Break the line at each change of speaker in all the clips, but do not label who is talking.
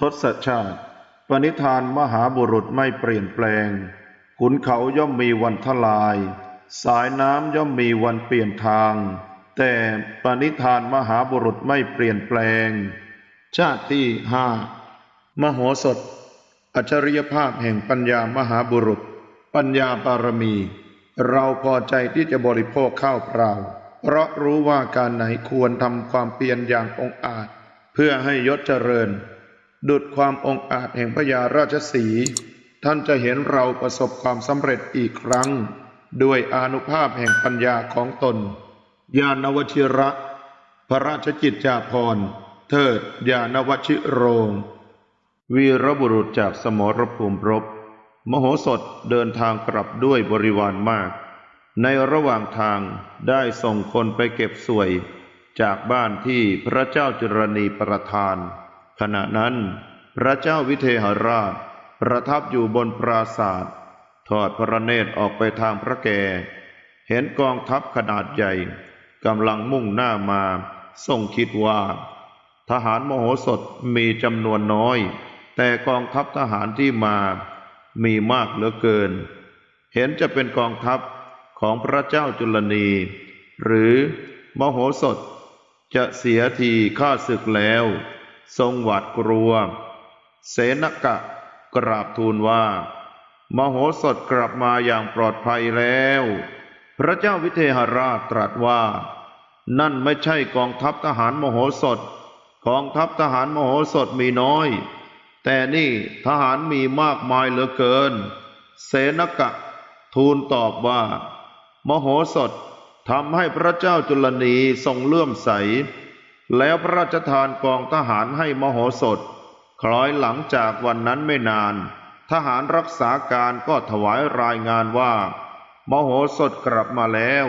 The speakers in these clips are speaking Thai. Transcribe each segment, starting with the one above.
ทศชาติ ปณิธานมหาบุรุษไม่เปลี่ยนแปลง ขุนเขาย่อมมีวันทลาย สายน้ำย่อมมีวันเปลี่ยนทาง แต่ปณิธานมหาบุรุษไม่เปลี่ยนแปลง ชาติที่ห้ามโหสถ อัจฉริยภาพแห่งปัญญามหาบุรุษ ปัญญาบารมี เราพอใจที่จะบริโภคข้าวเปล่า เพราะรู้ว่าการไหนควรทำความเพียรอย่างองอาจ เพื่อให้ยศเจริญ ดุดความองอาจแห่งพญาราชสี ท่านจะเห็นเราประสบความสำเร็จอีกครั้ง ด้วยอนุภาพแห่งปัญญาของตน ญาณวชิระ พระราชกิจจาภรณ์ เทิดญาณวชิโรง วีรบุรุษจากสมรภูมิรบ มโหสถเดินทางกลับด้วยบริวารมาก ในระหว่างทางได้ส่งคนไปเก็บสวย จากบ้านที่พระเจ้าจุรณีประทาน ขณะนั้น พระเจ้าวิเทหราช ประทับอยู่บนปราศาสตร์ทอดพระเนตรออกไปทางพระแก เห็นกองทัพขนาดใหญ่กำลังมุ่งหน้ามาทรงคิดว่า ทหารมโหสถมีจำนวนน้อย แต่กองทัพทหารที่มามีมากเหลือเกิน เห็นจะเป็นกองทัพของพระเจ้าจุลนี หรือมโหสถจะเสียทีข้าศึกแล้ว ทรงหวาดกลัว เสนกะกราบทูลว่า มโหสถกลับมาอย่างปลอดภัยแล้ว พระเจ้าวิเทหราชตรัสว่า นั่นไม่ใช่กองทัพทหารมโหสถ กองทัพทหารมโหสถมีน้อย แต่นี่ทหารมีมากมายเหลือเกิน เสนกะทูลตอบว่า มโหสถทำให้พระเจ้าจุลนีทรงเลื่อมใส แล้วพระราชทานกองทหารให้มโหสถ คล้อยหลังจากวันนั้นไม่นาน ทหารรักษาการก็ถวายรายงานว่า มโหสถกลับมาแล้ว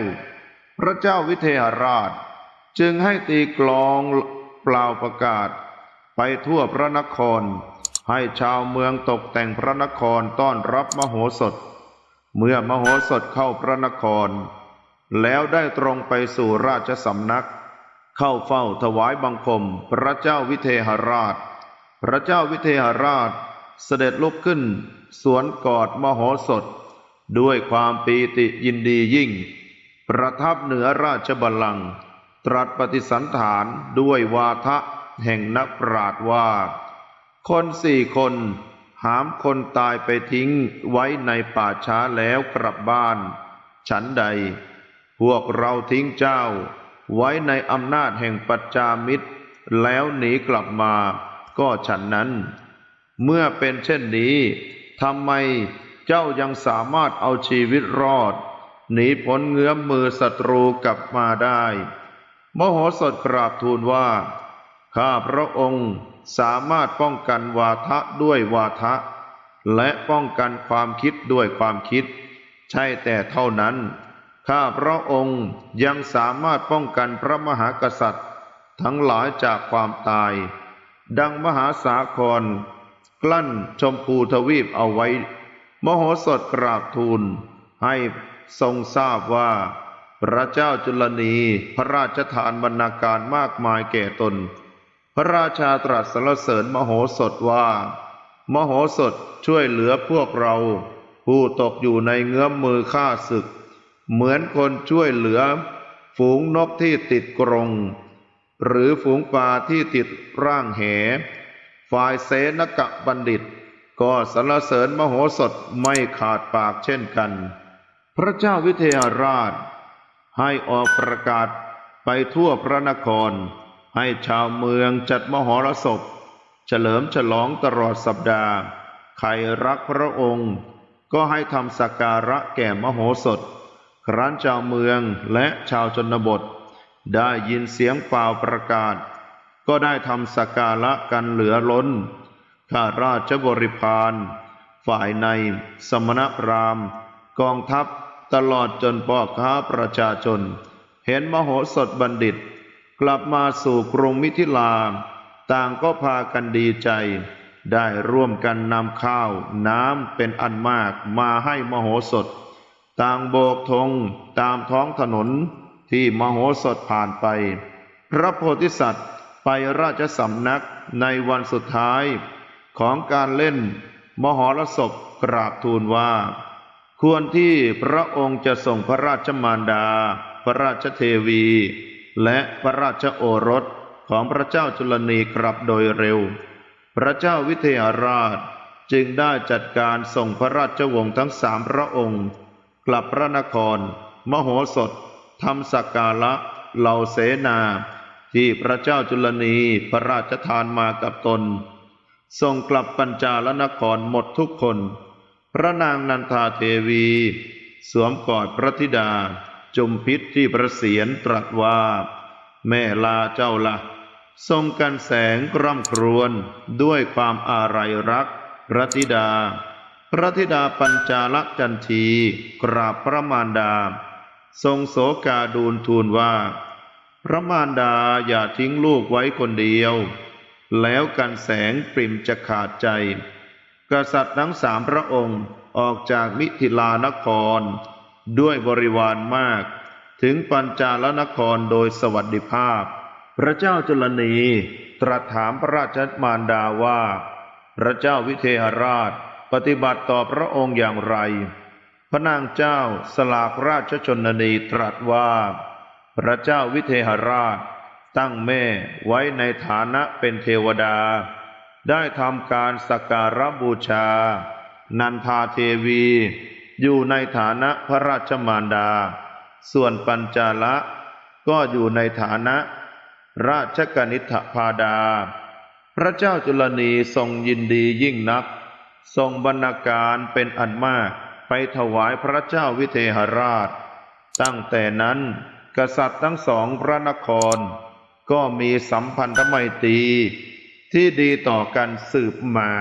พระเจ้าวิเทหราช จึงให้ตีกลองเปล่าประกาศ ไปทั่วพระนคร ให้ชาวเมืองตกแต่งพระนครต้อนรับมโหสถ เมื่อมโหสถเข้าพระนคร แล้วได้ตรงไปสู่ราชสำนัก เข้าเฝ้าถวายบังคม พระเจ้าวิเทหราช พระเจ้าวิเทหราชเสด็จลุกขึ้น สวนกอดมโหสถ ด้วยความปีติยินดียิ่ง ประทับเหนือราชบัลลังก์ตรัสปฏิสันฐานด้วยวาทะแห่งนักปราชญ์ว่า คนสี่คนหามคนตายไปทิ้งไว้ในป่าช้าแล้วกลับบ้าน ฉันใด พวกเราทิ้งเจ้า ไว้ในอำนาจแห่งปัจจามิตร แล้วหนีกลับมาก็ฉันนั้น เมื่อเป็นเช่นนี้ทำไมเจ้ายังสามารถเอาชีวิตรอด หนีพ้นเงื้อมมือศัตรูกลับมาได้ มโหสถกราบทูลว่า ข้าพระองค์สามารถป้องกันวาทะด้วยวาทะ และป้องกันความคิดด้วยความคิด ใช่แต่เท่านั้น ข้าพระองค์ยังสามารถป้องกันพระมหากษัตริย์ ทั้งหลายจากความตาย ดังมหาสาคร กลั้นชมพูทวีปเอาไว้ มโหสถกราบทูล ให้ทรงทราบว่า พระเจ้าจุลนีพระราชทานบรรณาการมากมายแก่ตน พระราชาตรัสสรรเสริญมโหสถว่า มโหสถช่วยเหลือพวกเรา ผู้ตกอยู่ในเงื้อมมือฆ่าศึก เหมือนคนช่วยเหลือ ฝูงนกที่ติดกรง หรือฝูงปลาที่ติดร่างแห ฝ่ายเสนกะบัณฑิต ก็สรรเสริญมโหสถไม่ขาดปากเช่นกัน พระเจ้าวิเทหราช ให้ออกประกาศไปทั่วพระนคร ให้ชาวเมืองจัดมหรสพ เฉลิมฉลองตลอดสัปดาห์ ใครรักพระองค์ ก็ให้ทำสักการะแก่มโหสถ ครั้นชาวเมืองและชาวชนบท ได้ยินเสียงเปล่าประกาศ ก็ได้ทำสักการะกันเหลือล้น ข้าราชบริพารฝ่ายใน สมณพราหมณ์ กองทัพตลอดจนพ่อค้าประชาชน เห็นมโหสถบัณฑิต กลับมาสู่กรุงมิถิลา ต่างก็พากันดีใจ ได้ร่วมกันนำข้าวน้ำเป็นอันมากมาให้มโหสถ ต่างโบกธงตามท้องถนนที่มโหสถผ่านไป พระโพธิสัตว์ไปราชสำนักในวันสุดท้ายของการเล่นมหรสพกราบทูลว่า ควรที่พระองค์จะส่งพระราชมารดา พระราชเทวี และพระราชโอรสของพระเจ้าจุลนีกลับโดยเร็ว พระเจ้าวิเทหราชจึงได้จัดการส่งพระราชวงศ์ทั้งสามพระองค์ กลับพระนคร มโหสถทำสักการะเหล่าเสนา ที่พระเจ้าจุลนีพระราชทานมากับตนส่งกลับปัญจาลนครหมดทุกคน พระนางนันทาเทวี สวมกอดพระธิดา จุมพิษที่ประเสียนตรัสว่า แม่ลาเจ้าละทรงกันแสงกร่ำครวญด้วยความอาลัยรัก พระธิดา พระธิดาปัญจาลจันทีกราบพระมารดา ทรงโศกาดูลทูลว่า พระมารดาอย่าทิ้งลูกไว้คนเดียว แล้วกันแสงปริมจะขาดใจ กษัตริย์ทั้งสามพระองค์ออกจากมิถิลานคร ด้วยบริวารมาก ถึงปัญจาลนครโดยสวัสดิภาพ พระเจ้าจุลนีตรัสถามพระราชมารดาว่า พระเจ้าวิเทหราช ปฏิบัติต่อพระองค์อย่างไร พระนางเจ้าสลากราชชนนีตรัสว่า พระเจ้าวิเทหราช ตั้งแม่ไว้ในฐานะเป็นเทวดา ได้ทำการสักการบูชา นันทาเทวี อยู่ในฐานะพระราชมารดา ส่วนปัญจาละก็อยู่ในฐานะ ราชกนิษฐพาดา พระเจ้าจุลนีทรงยินดียิ่งนัก ทรงบรรณาการเป็นอันมากไปถวายพระเจ้าวิเทหราช ตั้งแต่นั้นกษัตริย์ทั้งสองพระนคร ก็มีสัมพันธไมตรีที่ดีต่อกันสืบมา